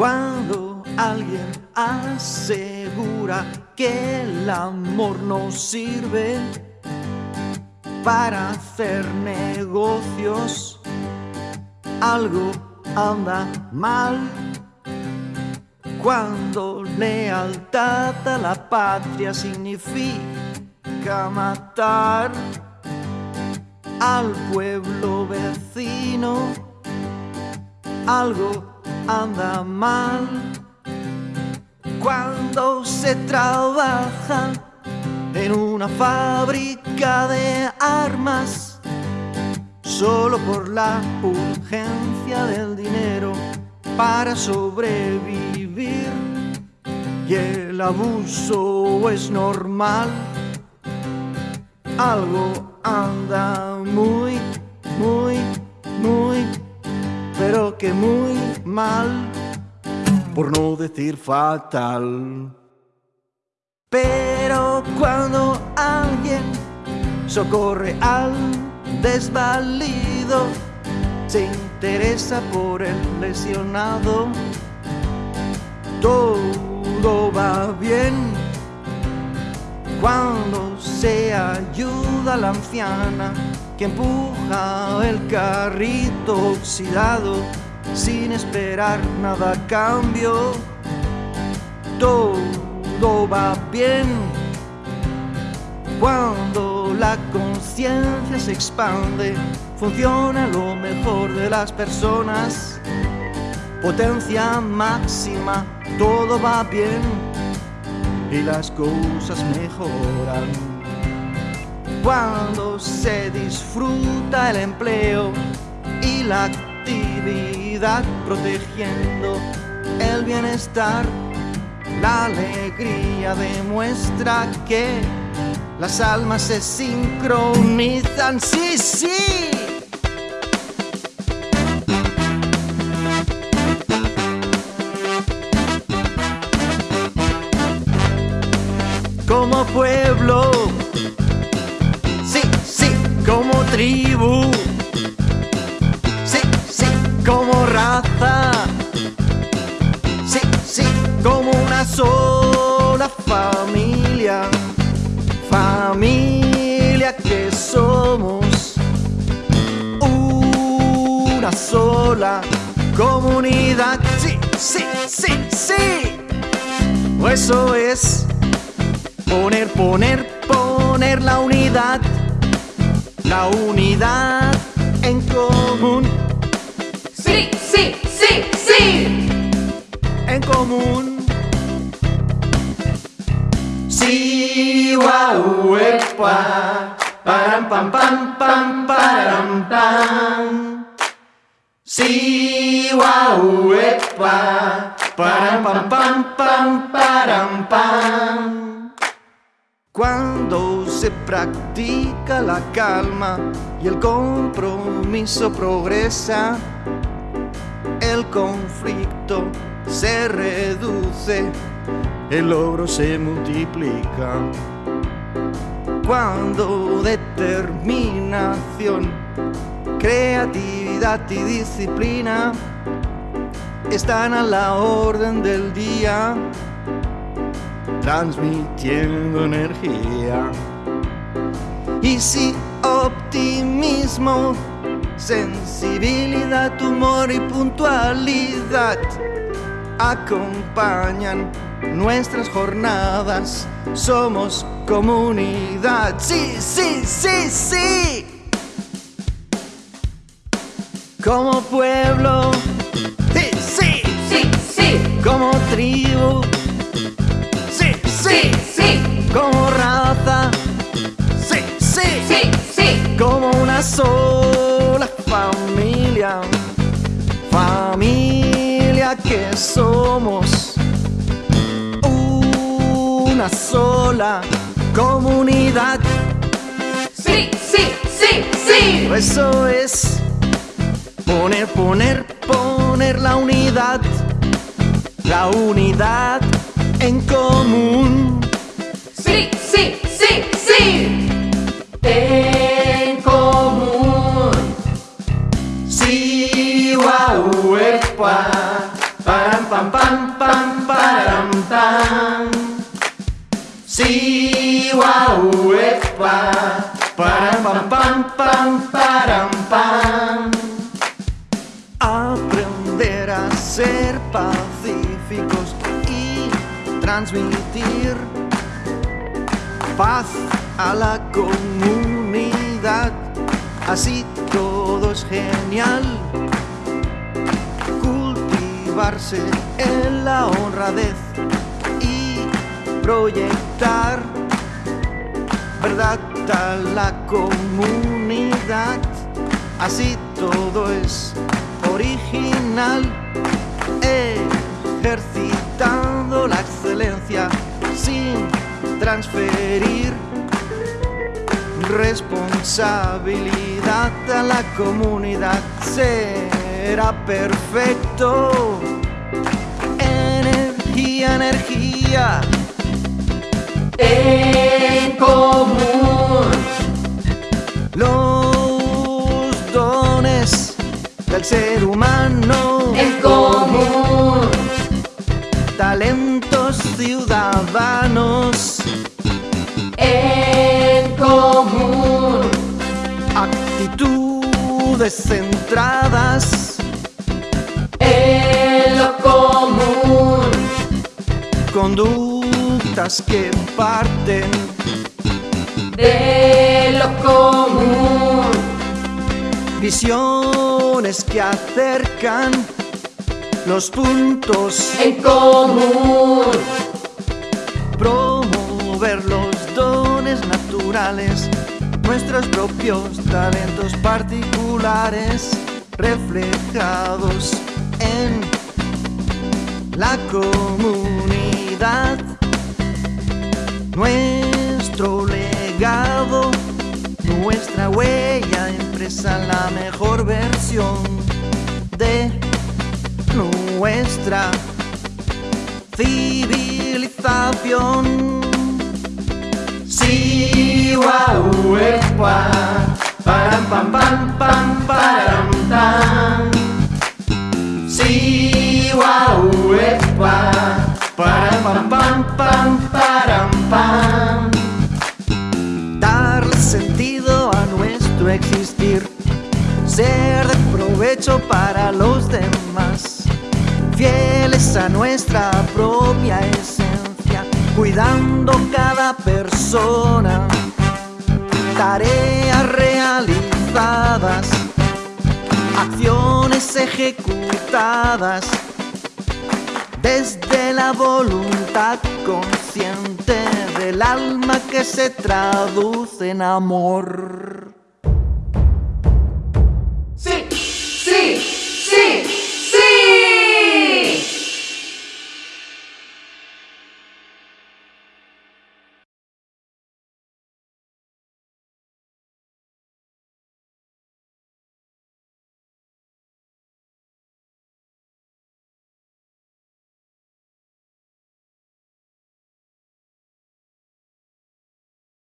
Cuando alguien asegura que el amor no sirve para hacer negocios, algo anda mal. Cuando lealtad a la patria significa matar al pueblo vecino, algo anda mal. Cuando se trabaja en una fábrica de armas, solo por la urgencia del dinero para sobrevivir y el abuso es normal. Algo anda muy, muy, muy, pero que muy mal, por no decir fatal. Pero cuando alguien socorre al desvalido, se interesa por el lesionado, todo va bien. Cuando se ayuda la anciana que empuja el carrito oxidado sin esperar nada a cambio, todo va bien. Cuando la conciencia se expande, funciona lo mejor de las personas. Potencia máxima, todo va bien y las cosas mejoran. Cuando se disfruta el empleo y la actividad protegiendo el bienestar, la alegría demuestra que las almas se sincronizan. Sí, sí. Familia, familia que somos, una sola comunidad, sí, sí, sí, sí, eso es poner, poner, poner la unidad, la unidad en común, Sí, sí, sí, sí. en común. Sí, guau, epa, param, pam, pam, pam, param, pam. Sí, guau, epa, param, pam, pam, pam, param, pam. Cuando se practica la calma y el compromiso progresa, el conflicto se reduce, el logro se multiplica. Cuando determinación, creatividad y disciplina están a la orden del día, transmitiendo energía. Y si optimismo, sensibilidad, humor y puntualidad acompañan nuestras jornadas, somos comunidad. Sí, sí, sí, sí. Como pueblo, sí, sí, Sí, sí, como tribu, sí, sí, sí, como raza, sí, sí, sí, sí. como una sola familia, una sola comunidad. Sí, sí, sí, sí. Eso es poner, poner, poner la unidad, la unidad en común. Sí, sí, sí, sí. En común. Sí, guau, epa, pam, pam pam pam param pam. Sí, guau, epa. Param pam pam pam param pam. Aprender a ser pacíficos y transmitir paz a la comunidad. Así todo es genial. Cultivarse en la honradez proyectar verdad a la comunidad. Así todo es original. Ejercitando la excelencia sin transferir responsabilidad a la comunidad. Será perfecto. Energía, energía. En común. Los dones del ser humano. En común. Talentos ciudadanos. En común. Actitudes centradas. En lo común. Conductas que parten De lo común. Visiones que acercan los puntos. En común. Promover los dones naturales, nuestros propios talentos particulares reflejados en la comunidad. Nuestro legado, nuestra huella impresa la mejor versión de nuestra civilización. Sí, guau, epa, param pam pam pam param pam. Sí, guau, para los demás, fieles a nuestra propia esencia, cuidando cada persona, tareas realizadas, acciones ejecutadas. Desde la voluntad consciente del alma que se traduce en amor.